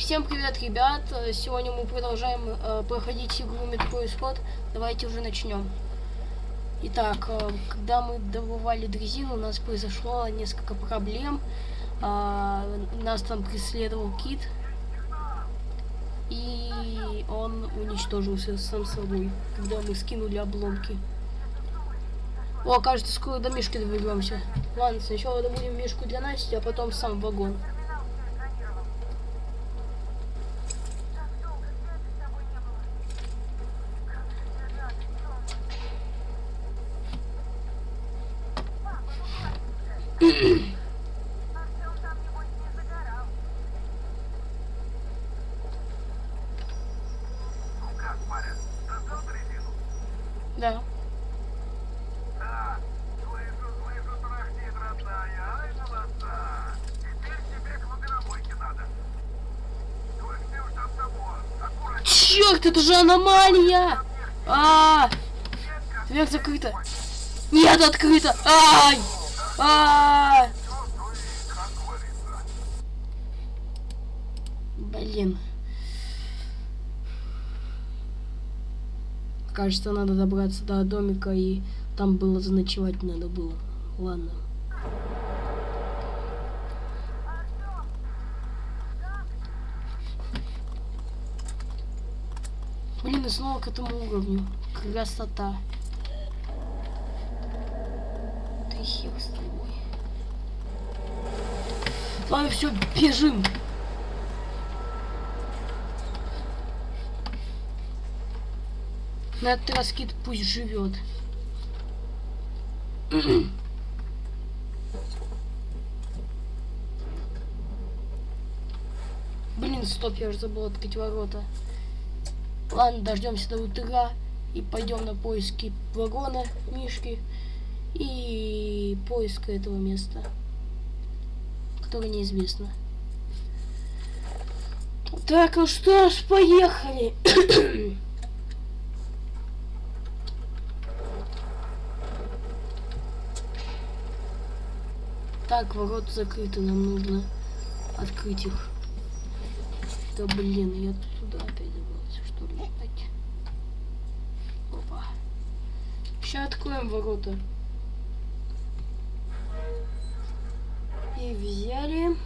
всем привет, ребят! Сегодня мы продолжаем э, проходить игру Метро Исход. Давайте уже начнем. Итак, э, когда мы добывали дрезину, у нас произошло несколько проблем. Э, нас там преследовал кит. И он уничтожился сам собой, когда мы скинули обломки. О, кажется, скоро до Мишки доберемся. Ладно, сначала добудем Мишку для Насти, а потом сам вагон. Да. Да, слышу, слышу, трахтит, родная. Ай, молодца. Теперь тебе к водонабойке надо. Только ты уж там того. Аккуратнее. Черт, это же аномалия! А, дверь закрыта. Нет, открыта. Ай! А, Говорится. блин. Кажется, надо добраться до домика и там было заночевать надо было. Ладно. Блин, и снова к этому уровню. Красота. Ты хер с тобой. Ладно, все, бежим. На этот раз кит пусть живет. Блин, стоп, я уже забыл открыть ворота. Ладно, дождемся до утра и пойдем на поиски вагона, Мишки и поиска этого места, которое неизвестно. Так, ну что ж, поехали. Так, ворота закрыты, нам нужно открыть их. Да блин, я туда опять забрался, что ли. Опа. Сейчас откроем ворота. И взяли.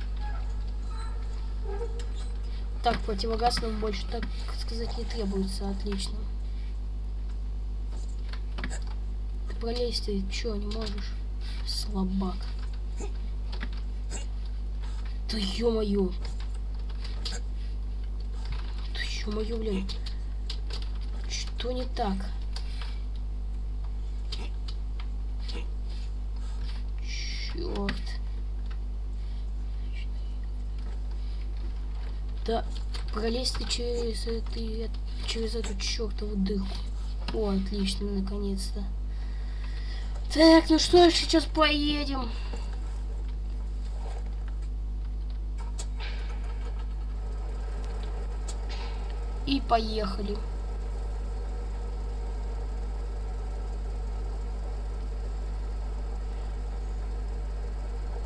Так, противогаз нам больше, так сказать, не требуется. Отлично. Ты пролезть ты чё, не можешь? Слабак. Да ё-моё. Да ё-моё, блин. Что не так? Да, пролезь ты через, это, через эту чертову дырку. О, отлично, наконец-то. Так, ну что, сейчас поедем. И поехали.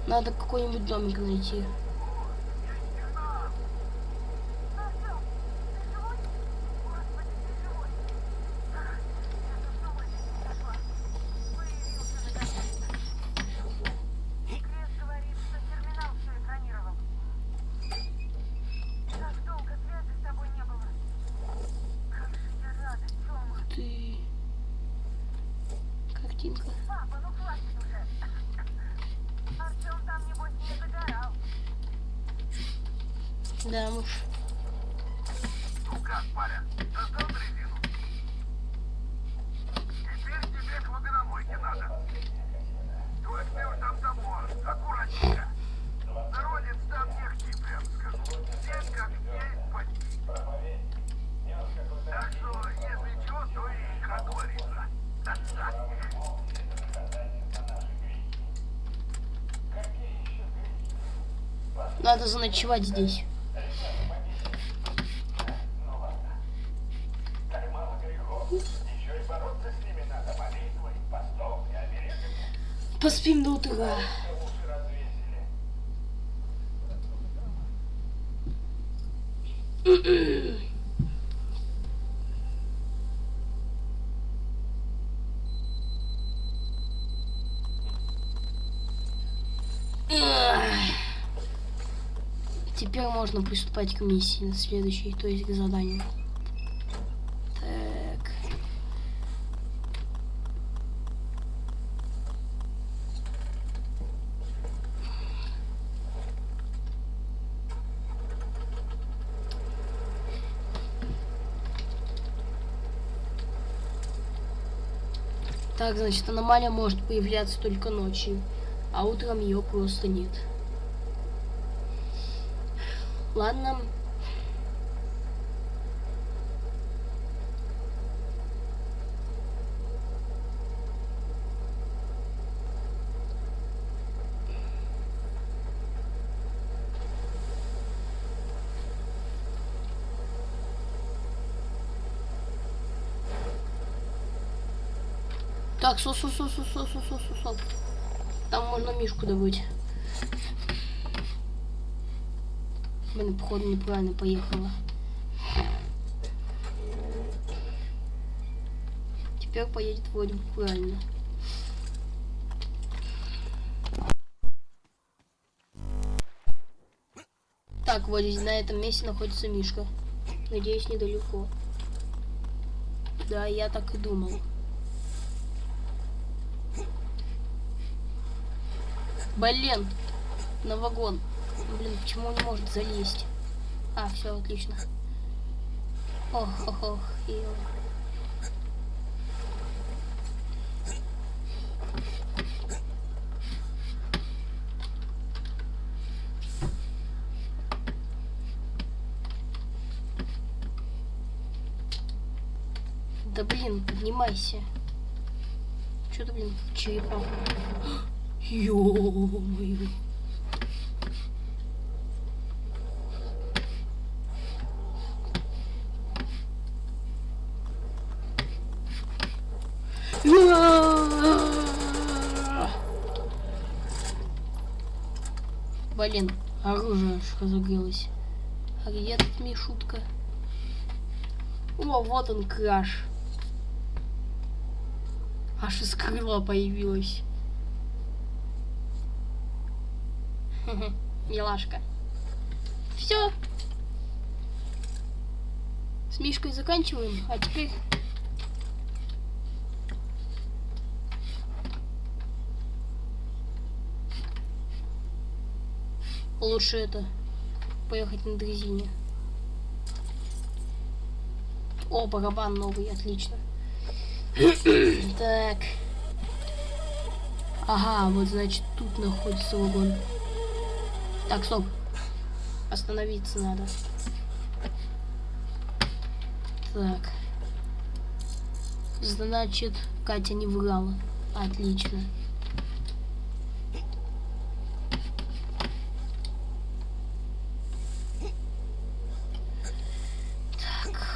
Надо какой-нибудь домик найти. Крес говорит, что терминал все экранировал. Так долго связи с тобой не было. Как же я рада, Тёма. Ты... Картинка. Папа, ну хватит уже. Артём там, небось, не загорал. Да. Ну как, паря, достал дрезину? Теперь тебе к водонабойке надо. Ты уж там того. Аккуратненько. Народец там хти, прям скажу. Всем как есть почти. Так что, если чего, то и как говорится. Надо заночевать здесь. Поспим до утра. Теперь можно приступать к миссии на следующей, то есть к заданию. Так. Так, значит, аномалия может появляться только ночью, а утром ее просто нет. Ладно. Так, сос, сос, сос, сос, сос, сос, сос. Там можно мишку добыть. Блин, походу неправильно поехала. Теперь поедет вроде правильно. Так, вот здесь на этом месте находится Мишка. Надеюсь, недалеко. Да, я так и думала. Блин, на вагон. Блин, почему он не может залезть? А, все, отлично. Ох, ох, ох. ё. Да блин, поднимайся. Что ты, блин, в черепаху? Ё-моё. Блин, оружие разогрелось. А где тут Мишутка? О, вот он, краш. Аж из крыла появилась. Милашка. Все. С Мишкой заканчиваем, а теперь лучше это поехать на дрезине. О, барабан новый, отлично. так. Ага, вот значит тут находится вагон. Так, стоп. Остановиться надо. Так. Значит, Катя не врала. Отлично. Так.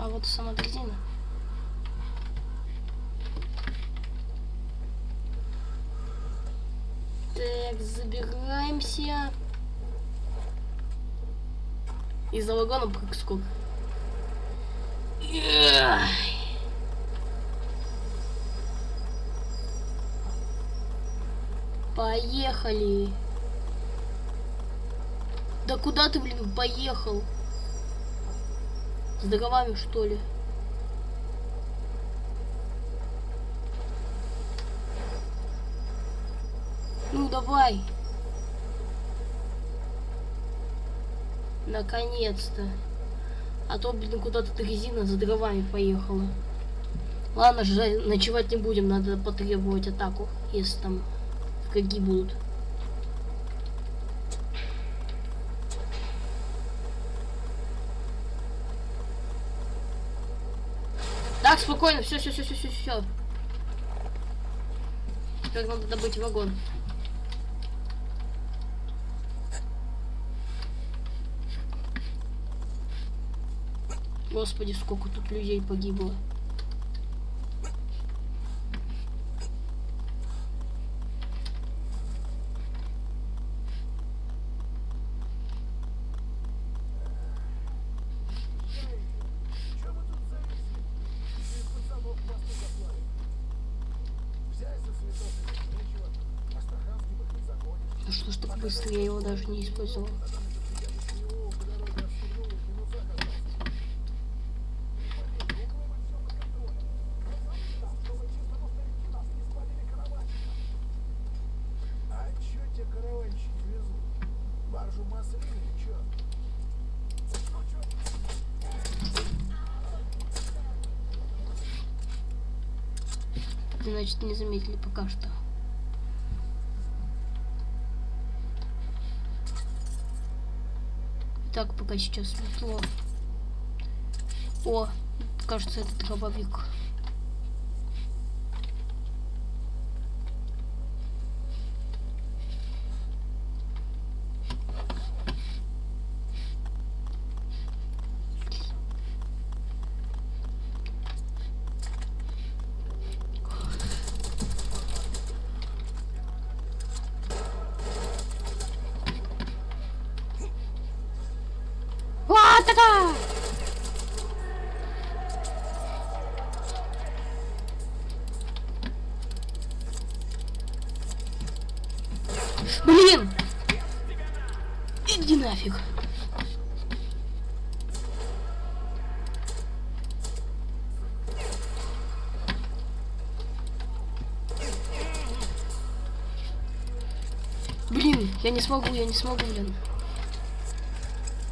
А вот и сама дрезина. Так, забираемся. И за вагоном как скок. Эх. Поехали. Да куда ты, блин, поехал? С дровами, что ли? Ну, давай. Наконец-то. А то, блин, куда-то резина за дровами поехала. Ладно, же, ночевать не будем, надо потребовать атаку, если там враги будут. Так, спокойно, все, все, все, все, все, все. Теперь надо добыть вагон. Господи, сколько тут людей погибло. Законе. Ну что ж так быстро, я его даже не использовал. Его по дороге отстегнул, в минусах остался. Думаю, все под контролем. Чтобы чисто повторить нас не спалили караванщика. А чё те караванщики везут? Баржу маслины или чё? Ну чё? Значит, не заметили пока что. Так, пока сейчас светло. О, кажется, это дробовик. Блин! Иди нафиг. Блин, я не смогу, я не смогу, блин.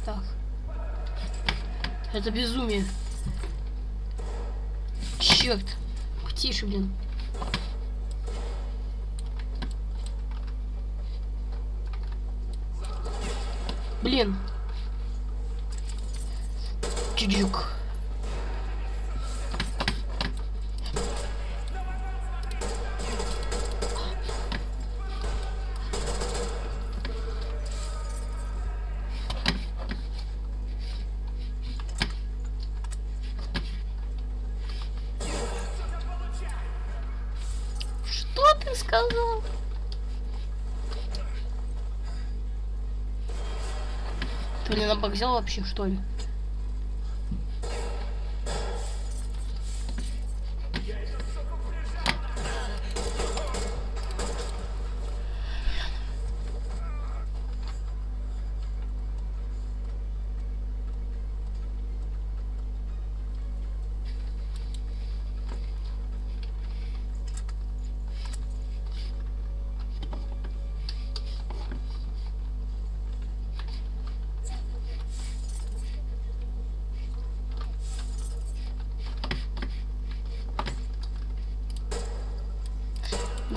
Так. Это безумие. Черт. Тише, блин. Блин. Чуджук. Что ты сказал? На бок взял вообще, что ли?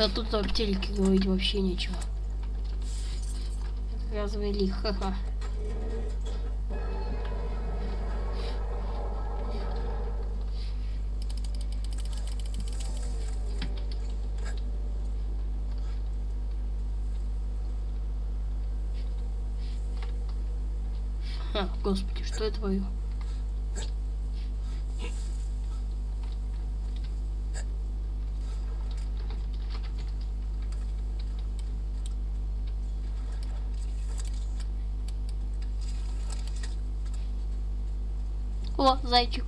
Да тут о телеке говорить вообще нечего. Развели, ха-ха. Ха, господи, что я творю? О, зайчик.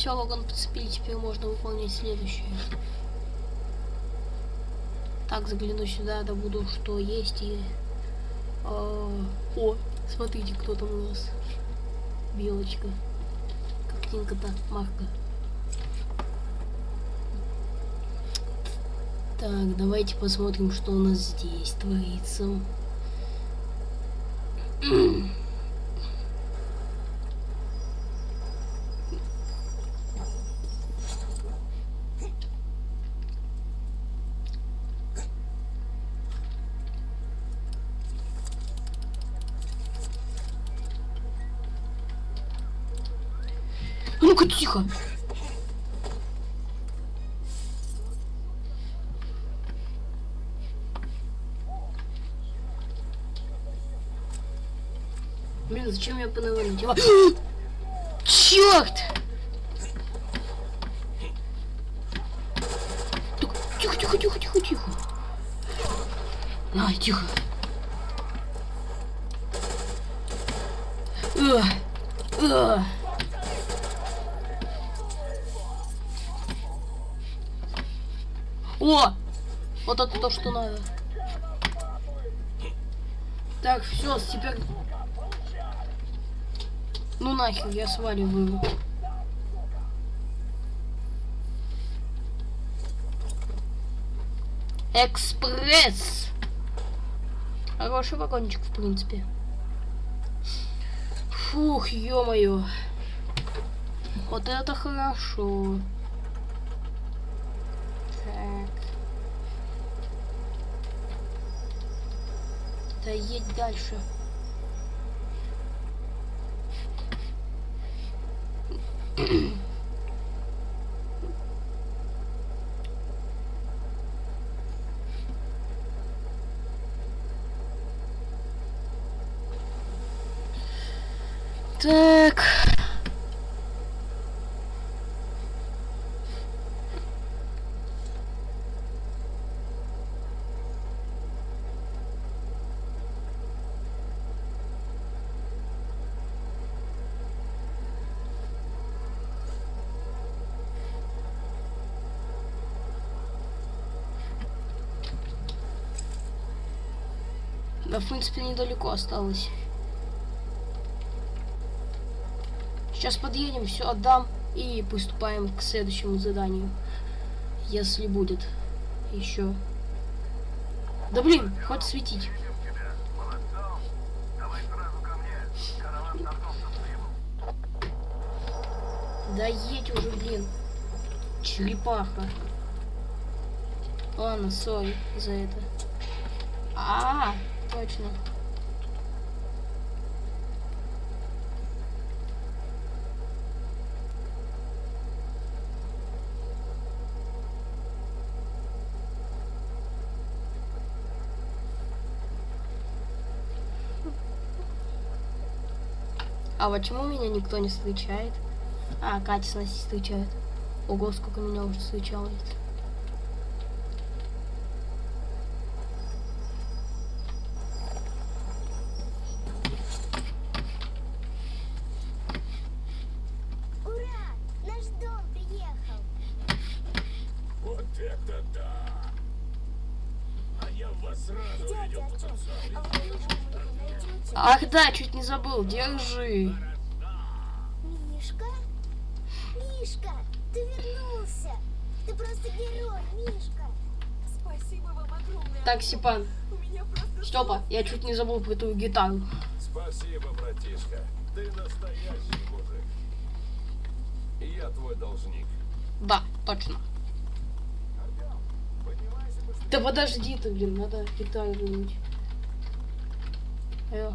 Все, Логан подцепили, теперь можно выполнять следующее. Так, загляну сюда, добуду, что есть и... а, О, смотрите, кто там у нас. Белочка. Картинка-то, марка. Так, давайте посмотрим, что у нас здесь творится. Ну-ка, тихо. Блин, зачем я надела? Черт! Тихо, тихо, тихо, тихо, тихо. Ай, тихо. О! Вот это то, что надо. Так, все, теперь... Ну нахер, я сваливаю. Экспресс! Хороший вагончик, в принципе. Фух, ё-моё. Вот это хорошо. Так. Да едь дальше. mm Да, в принципе, недалеко осталось. Сейчас подъедем, все отдам и приступаем к следующему заданию. Если будет еще. Да блин, хоть светить. Да едь уже, блин. Черепаха. Ладно, сори за это. А, точно. А почему меня никто не встречает? А, Катя с Настей встречает. Ого, сколько меня уже встречалось. Ура! Наш дом приехал! Вот это да! А я в вас сразу Дядя видел отец, потенциал. а вы можете найти Ах да, чуть не забыл, держи. Мишка? Мишка, ты вернулся! Ты просто герой, Мишка! Спасибо вам огромное. Так, Сипан, просто... Степа, я чуть не забыл про твою гитару. Спасибо, братишка. Ты настоящий мужик. И я твой должник. Да, точно. Да подожди ты, блин, надо гитару вернуть. Алло.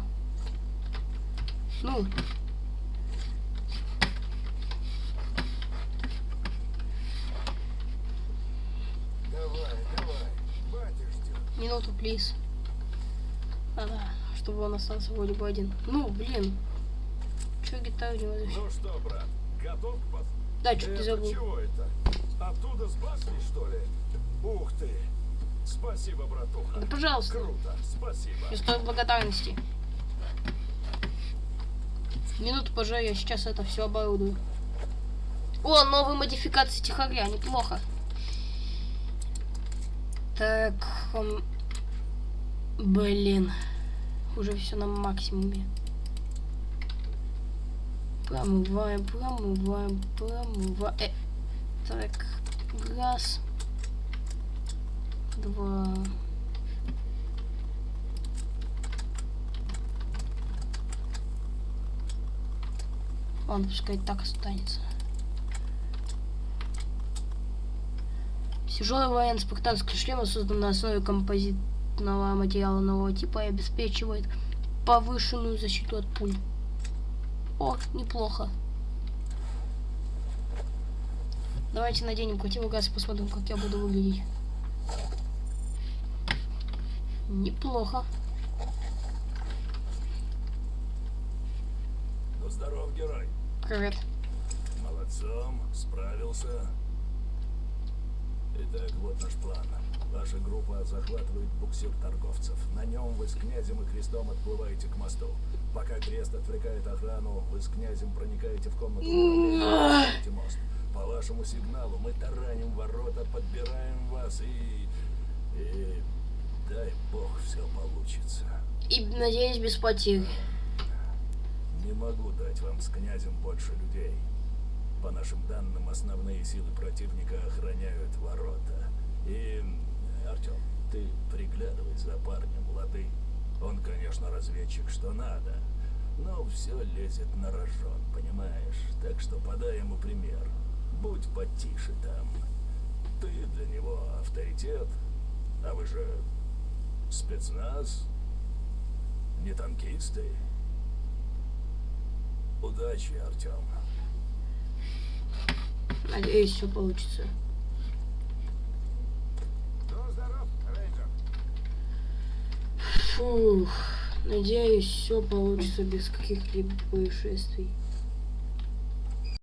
Ну, Давай, давай. Батя ждет. минуту, плиз. Да-да, чтобы он остался вроде бы один. Ну, блин. Че гитару не возьмешь? Ну что, брат, готов к Да, чуть не Это забыл. чего это? Оттуда с башни, что ли? Ух ты! Спасибо, братуха. Да, пожалуйста. Круто, спасибо. Не стоит благодарности. Минуту позже я сейчас это все оборудую. О, новые модификации тихоря, неплохо. Так, м, блин, уже все на максимуме. Промываем, промываем, промываем. Э, так, раз, два. Ладно, пускай так останется. Тяжелый военный спартанский шлем создан на основе композитного материала нового типа и обеспечивает повышенную защиту от пуль. О, неплохо. Давайте наденем противогаз и посмотрим, как я буду выглядеть. Неплохо. Ну, здоров, герой. Привет. Молодцом, справился. Итак, вот наш план. Ваша группа захватывает буксир торговцев. На нем вы с князем и крестом отплываете к мосту. Пока крест отвлекает охрану, вы с князем проникаете в комнату и мост. По вашему сигналу мы тараним ворота, подбираем вас и... И... Дай бог все получится. И надеюсь, без потерь. Не могу дать вам с князем больше людей. По нашим данным, основные силы противника охраняют ворота. И, Артем, ты приглядывай за парнем, лады. Он, конечно, разведчик, что надо, но все лезет на рожон, понимаешь? Так что подай ему пример. Будь потише там. Ты для него авторитет, а вы же спецназ, не танкисты. Удачи, Артем. Надеюсь, все получится. Ну, здоров, рейнджер. Фух. Надеюсь, все получится без каких-либо происшествий.